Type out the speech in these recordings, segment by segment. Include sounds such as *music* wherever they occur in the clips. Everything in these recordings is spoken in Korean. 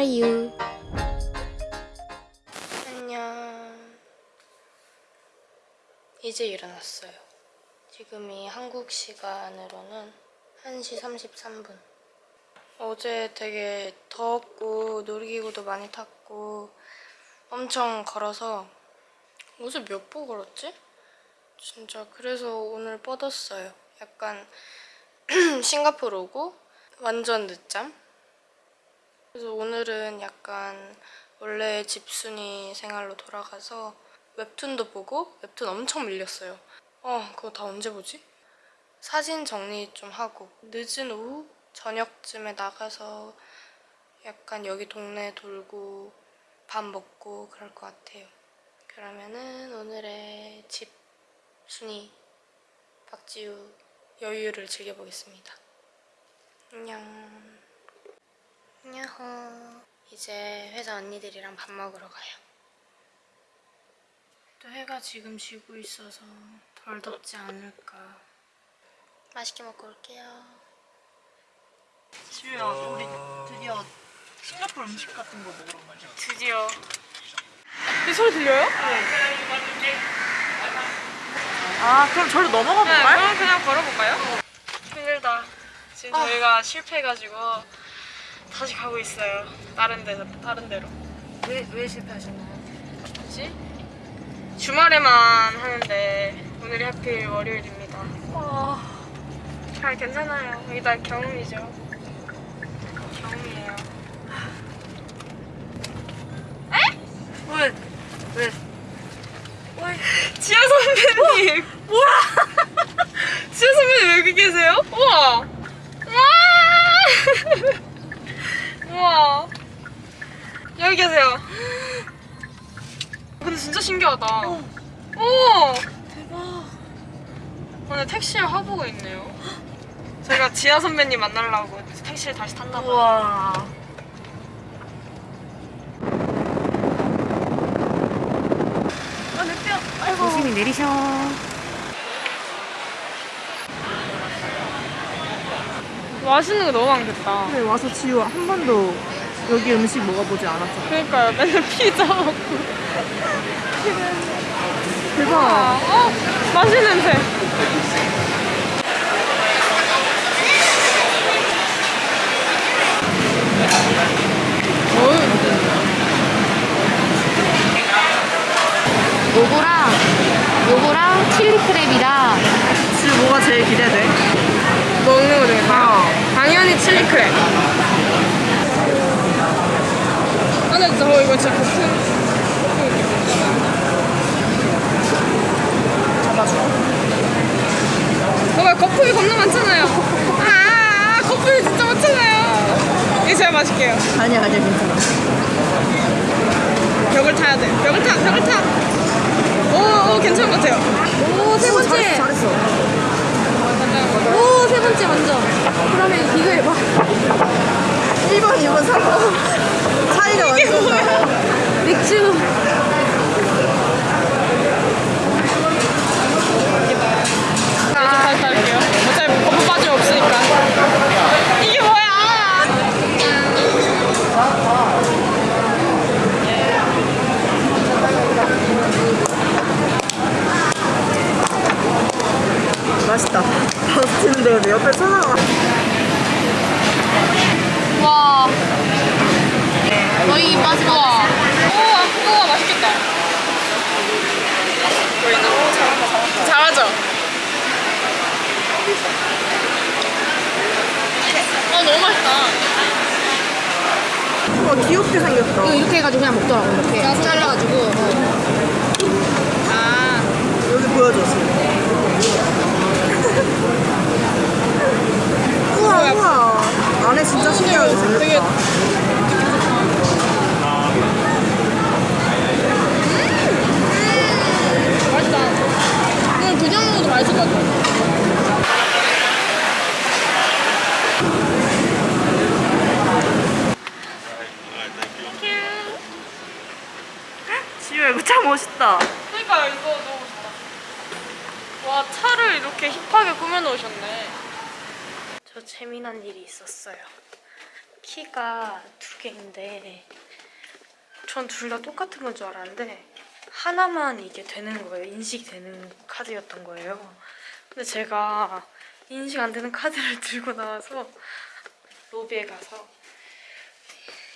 are you? 안녕. 이제 일어났어요. 지금이 한국 시간으로는 1시 33분. 어제 되게 더웠고 놀이기구도 많이 탔고 엄청 걸어서 어제 몇 보 걸었지? 진짜 그래서 오늘 뻗었어요. 약간 *clears throat* 싱가포르 오고 완전 늦잠? 그래서 오늘은 약간 원래 집순이 생활로 돌아가서 웹툰도 보고 웹툰 엄청 밀렸어요. 어, 그거 다 언제 보지? 사진 정리 좀 하고 늦은 오후 저녁쯤에 나가서 약간 여기 동네 돌고 밥 먹고 그럴 것 같아요. 그러면은 오늘의 집 순이 박지우 여유를 즐겨보겠습니다. 안녕. 안녕. 이제 회사 언니들이랑 밥 먹으러 가요. 또 해가 지금 지고 있어서 덜 덥지 않을까. 맛있게 먹고 올게요. 지우야 우리 드디어 싱가포르 음식 같은 거 먹으러 가자 드디어. 이 소리 들려요? 아 그럼 저로 넘어가 네, 볼까요? 그럼 그냥 걸어볼까요? 힘들다. 지금 저희가 실패해가지고 다시 가고 있어요. 다른 데 다른 데로. 왜, 왜 실패하셨나요? 뭐지? 주말에만 하는데 오늘이 하필 월요일입니다. 아... 잘 괜찮아요. 다 경험이죠. 경험이에요. 왜? 왜? 지아 선배님! 뭐야! *laughs* 지아 선배님 왜 여기 계세요? 우와! 우와! 우와! 여기 계세요. 근데 진짜 신기하다. 오! 대박 오늘 택시를 화보고 있네요. 저희가 지아 선배님 만나려고 택시를 다시 탔나 봐요. 우와 아 내 뼈 아이고 조심히 내리셔. 맛있는 거 너무 많겠다. 근데 와서 지우 한 번도 여기 음식 먹어보지 않았잖아 그러니까요. 맨날 피자 먹고. 대박 어? 맛있는 냄새. 요거랑 요거랑 칠리 크랩이랑 지우 뭐가 제일 기대돼? 먹는 거 중에서 어. 당연히 칠리 크랩. 아, 근데 저 이거 진짜 거품. 봐봐 거품이 겁나 많잖아요. 아 거품이 진짜 많잖아요. 이게 제일 맛있게요. 아니야 아니야 괜찮아 벽을 타야 돼. 벽을 타, 벽을 타. 오, 오 괜찮은 것 같아요. 오 세 번째. 잘했어 잘했어 오 세 번째 먼저. 그러면 비교해봐. 1번 2번 3번 차이가 완전 맥주. 아, 다시 탈게요. 어차피 거품 빠짐 없으니까. 이게 뭐야? 맛있다 박수 치는데 근데 옆에 천하가 와. 거의 맛이 와. 오, 우와, 맛있겠다. 보이나? 잘하죠? 아, 너무 맛있다. 와 귀엽게 생겼다 이거 이렇게 해가지고 그냥 먹더라고 이렇게 잘라가지고. 어. 아, 여기 보여줬어 우와 우와 안에 진짜 신기하게 되게 생겼다 맛있다. 이건 그냥 먹어도 맛있을 것 같아. 지우야 이거 참 멋있다 그러니까 이거 너무 좋다. 와 차를 이렇게 힙하게 꾸며놓으셨네. 저 재미난 일이 있었어요. 키가 두 개인데 전 둘 다 똑같은 건 줄 알았는데 하나만 이게 되는 거예요. 인식되는 카드였던 거예요. 근데 제가 인식 안 되는 카드를 *laughs* 들고 나와서 로비에 가서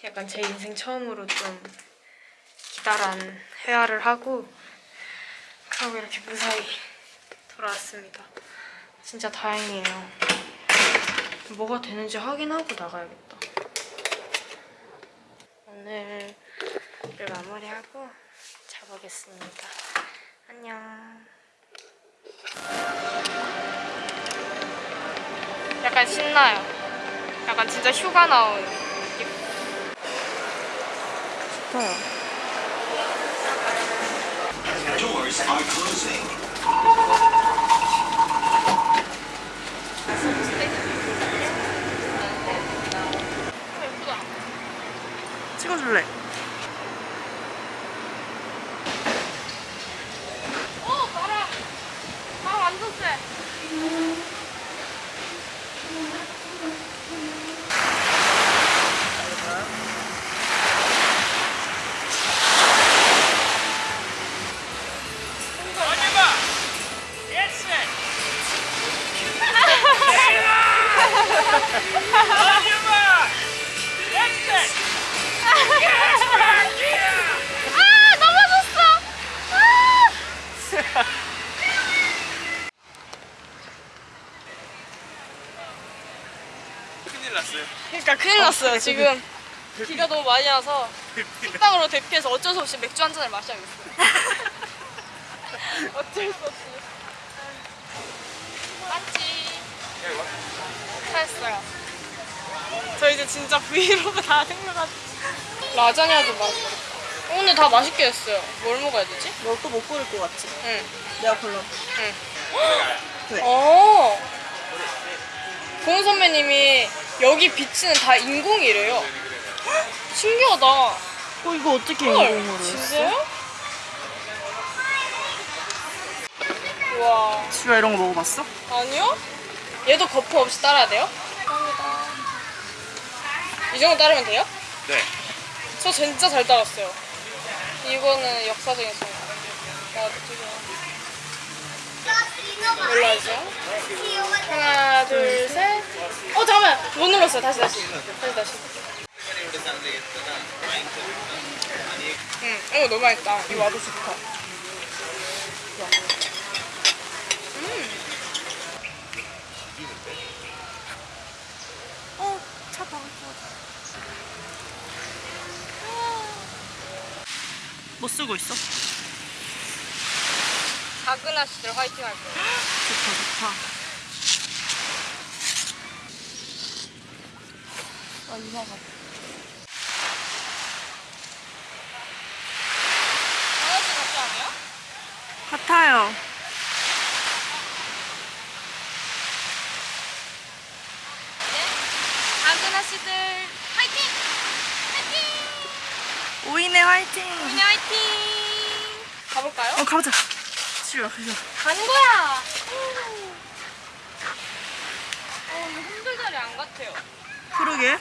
약간 제 인생 처음으로 좀 기다란 회화를 하고 그러고 이렇게 무사히 돌아왔습니다. 진짜 다행이에요. 뭐가 되는지 확인하고 나가야겠다. 오늘을 마무리하고 자보겠습니다. 안녕. 약간 신나요. 약간 진짜 휴가 나온 느낌. 좋아요. Doors are closing. 예쁘다. 찍어줄래? 어, 바람. 바람 완전 세. 그러니까 큰일 났어요 지금 비가 너무 많이 와서 식당으로 대피해서 어쩔 수 없이 맥주 한 잔을 마셔야겠어요 *laughs* 어쩔 수 없이 맞지 잘했어요 저 이제 진짜 브이로그 다 생겨가지고 라자냐도 맛있어 오늘 다 맛있게 했어요 뭘 먹어야 되지? 너 또 못 고를 것 같지? 응 내가 골라. 응. 왜? 어. 고은 선배님이 여기 비치는 다 인공이래요. 신기하다. 어 이거 어떻게 헐, 인공으로 했어? 진짜요? 와, 지우야 이런 거 먹어봤어? 아니요? 얘도 거품 없이 따라야 돼요? 감사합니다. 이 정도 따르면 돼요? 네. 저 진짜 잘 따랐어요. 이거는 역사적인 순간. 나 지금 올라가죠. 하나, 둘, 셋. 어, 잠깐만. 못 눌렀어요. 다시, 다시. 다시, 다시. 응, 이거 너무 맛있다. 이거 맛도 좋다. 어차 박을 것 같아. 뭐 쓰고 있어? 아씨들 화이팅 할 거예요. 좋다 좋다. 아 이상하다. 강아지 같지 않아요? 같아요. 작은 아씨들 화이팅! 화이팅! 오이네 화이팅. 우리 화이팅! 가볼까요? 어 가보자. 지우야 가자. 가는 거야! 어, 이거 흔들 자리 안 같아요. 그러게.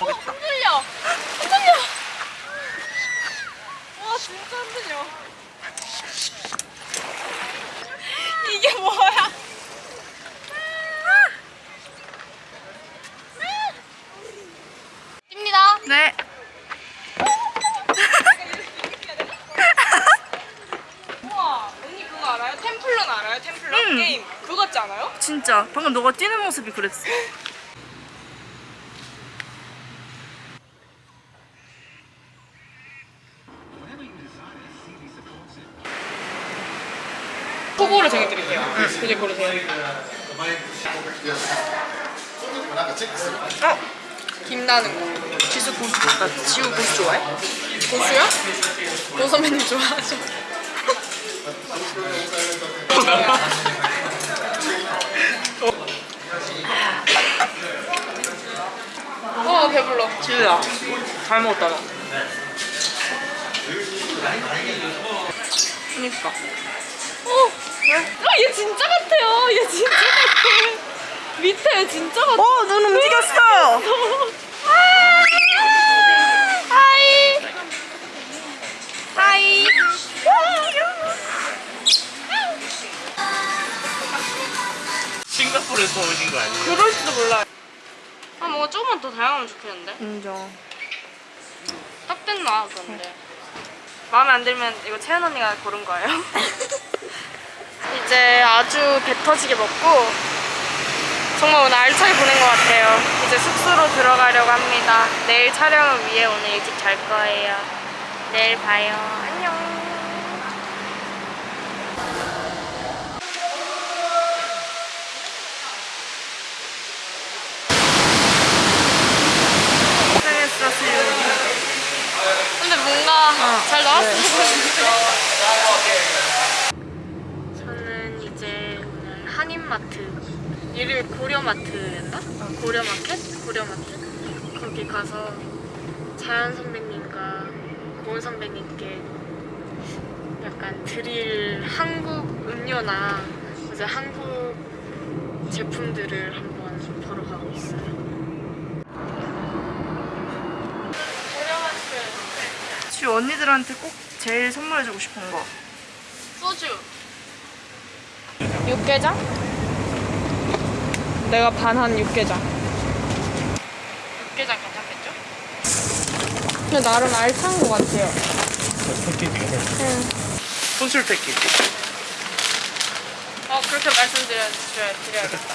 어, 흔들려! 흔들려! 와, 진짜 흔들려. 이게 뭐야? 찝니다. 네. 우와, 언니 그거 알아요? 템플런 알아요? 템플런 응. 게임. 그거 같지 않아요? 진짜 방금 너가 뛰는 모습이 그랬어. *laughs* 정해드릴게요. 이제 고르세요. 어 김나는 거. 지수 고수. 나 지우 고수 좋아해? 고수요? 고 선배님 좋아하죠? 어 배불러. 지우야 잘 먹었다 너. 그니까. 어, 아, 얘 진짜 같아요. 얘 진짜 같아. 밑에 진짜 같아. 어, 눈 움직였어. Hi. Hi. 싱가포르에서 오신 거 아니에요? 그럴지도 몰라요. 아 뭔가 조금만 더 다양하면 좋겠는데? 인정. 딱 됐나 그런데. 마음에 안 들면 이거 채연 언니가 고른 거예요. *laughs* 이제 아주 배 터지게 먹고 정말 오늘 알차게 보낸 것 같아요. 이제 숙소로 들어가려고 합니다. 내일 촬영을 위해 오늘 일찍 잘 거예요. 내일 봐요. 안녕. 근데 뭔가 잘 나왔으면 *laughs* 좋겠는데 저는 이제 한인마트 이름이 고려마트였나? 고려마켓? 고려마켓 거기 가서 자연 선배님과 고은 선배님께 약간 드릴 한국 음료나 이제 한국 제품들을 한번 보러 가고 있어요 고려마트 주 언니들한테 꼭 제일 선물해주고 싶은 거. 소주 육개장? 내가 반한 육개장 육개장 괜찮겠죠? 근데 나름 알찬 것 같아요 혼술 패키지. 어 그렇게 말씀드려야 드려야겠다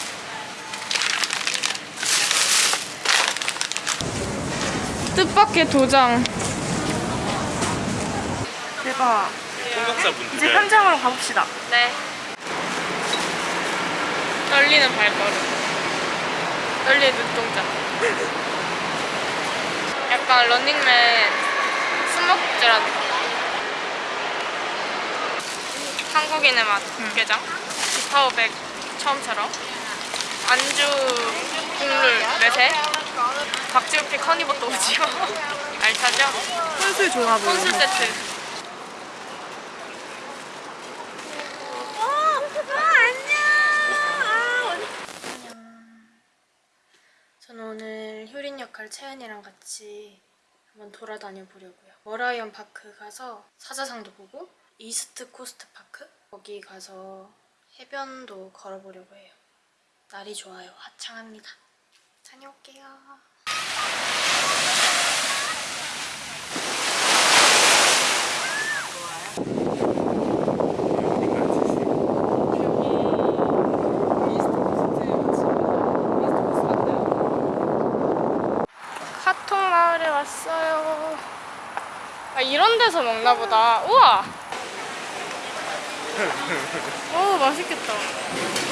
뜻밖의 도장 대박. 공격사분들. 이제 현장으로 가봅시다. 네 떨리는 발걸음 떨리는 눈동자. 약간 런닝맨 거. 한국인의 맛 육개장? 기파오백 처음처럼? 안주 국물 매세? 박지우픽 허니버터 오징어? *laughs* 알차죠? 혼술 보여. 혼술 세트 저는 오늘 역할 채연이랑 같이 한번 돌아다녀 보려고요. 멀라이언 파크 가서 사자상도 보고 이스트 코스트 파크 거기 가서 해변도 걸어보려고 해요. 날이 좋아요. 화창합니다. 다녀올게요. 카톡 마을에 왔어요. 아 이런 데서 보다. 우와. *laughs* 오 맛있겠다.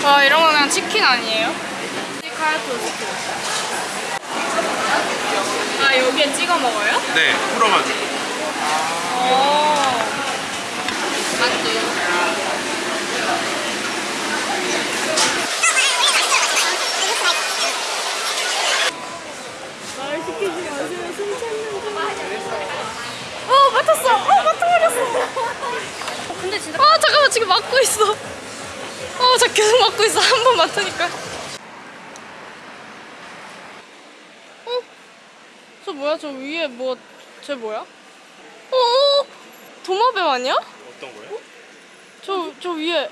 와 이런 거 그냥 치킨 아니에요? 카야 토스트. 아 여기에 찍어 먹어요? 네, 풀어가지고. 오. 만두. 어 맞췄어. 어 맞춰버렸어. 근데 진짜. 아 잠깐만 지금 맞고 있어. 어저 계속 맞고 있어 한 번 맞으니까. 어? 저 뭐야 저 위에 뭐 쟤 뭐야? 어? 도마뱀 아니야? 어떤 거요? 저, 저 위에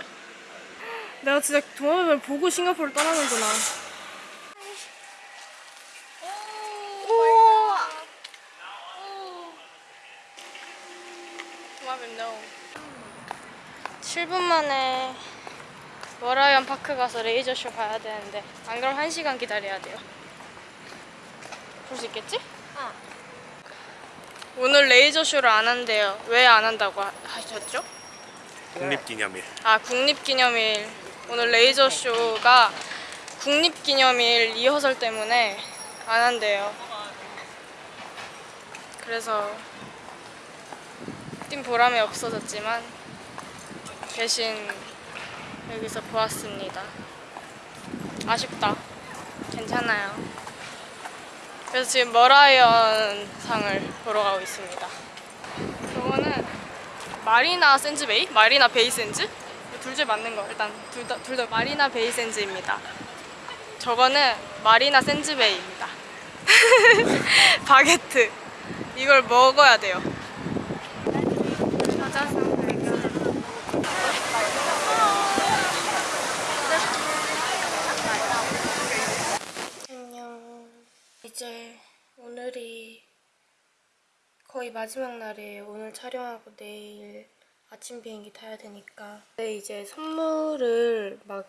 내가 진짜 도마뱀을 보고 싱가포르를 떠나는구나 도마뱀 no 7분 만에 멀라이언 파크 가서 레이저쇼 봐야 되는데 안 그럼 1시간 기다려야 돼요 볼 수 있겠지? 오늘 레이저 쇼를 안 한대요 왜 안 한다고 하- 하셨죠? 국립기념일. 아 국립기념일 오늘 레이저 쇼가 국립기념일 리허설 때문에 안 한대요. 그래서 뛴 보람이 없어졌지만 대신 여기서 보았습니다. 아쉽다. 괜찮아요. 그래서 지금 머라이언 상을 보러 가고 있습니다. 저거는 마리나 샌즈베이? 마리나 베이 샌즈? 둘 중에 맞는 거 일단 둘다 둘 다 마리나 베이 샌즈입니다. 저거는 마리나 샌즈베이입니다. *laughs* 바게트. 이걸 먹어야 돼요. 안녕. 이제 오늘이 거의 마지막 날이에요. 오늘 촬영하고 내일 아침 비행기 타야 되니까. 근데 이제 선물을 막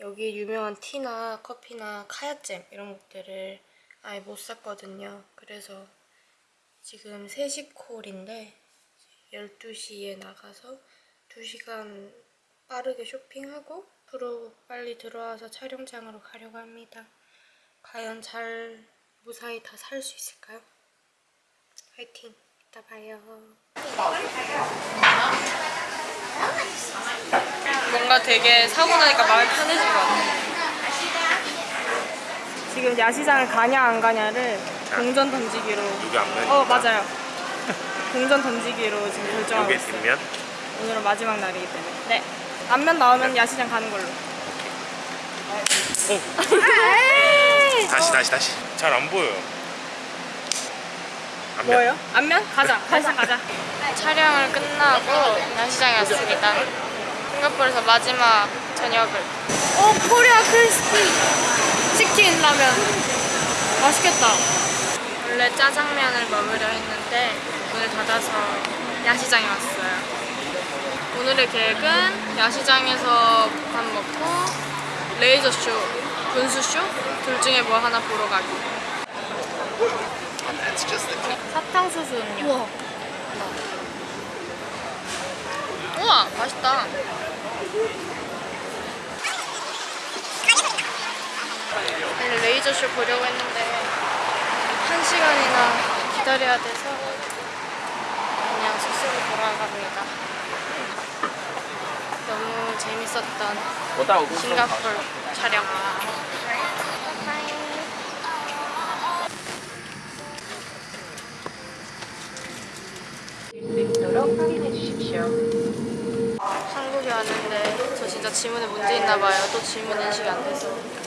여기 유명한 티나 커피나 카야잼 이런 것들을 아예 못 샀거든요. 그래서 지금 3시 콜인데 12시에 나가서 2시간 빠르게 쇼핑하고 앞으로 빨리 들어와서 촬영장으로 가려고 합니다. 과연 잘 무사히 다 살 수 있을까요? 화이팅! 이따 봐요. 뭔가 되게 사고 나니까 마음이 편해진 것 같아요. 지금 야시장을 가냐 안 가냐를 동전 던지기로 이게 앞면. 어 맞아요. 동전 던지기로 지금 결정하고 이게 있어요. 뒷면. 오늘은 마지막 날이기 때문에. 네. 앞면 나오면 야시장 가는 걸로. *laughs* 다시 다시 다시. 잘 안 보여요. 앞면. 뭐예요? 앞면? 가자. *laughs* 야시장 가자. 촬영을 끝나고 야시장에 왔습니다. 싱가포르에서 마지막 저녁을. 오 코리아 크리스피 치킨 라면. 맛있겠다. 원래 짜장면을 먹으려 했는데 문을 닫아서 야시장에 왔어요. 오늘의 계획은 야시장에서 밥 먹고 레이저쇼, 분수쇼 둘 중에 뭐 하나 보러 가기. 사탕수수 음료. 우와. 우와, 맛있다. 레이저쇼 보려고 했는데 한 시간이나 기다려야 돼서 그냥 숙소로 돌아갑니다. 너무 재밌었던 싱가포르 촬영. 한국에 왔는데 저 진짜 지문에 문제 있나 봐요. 또 지문 인식이 안 돼서.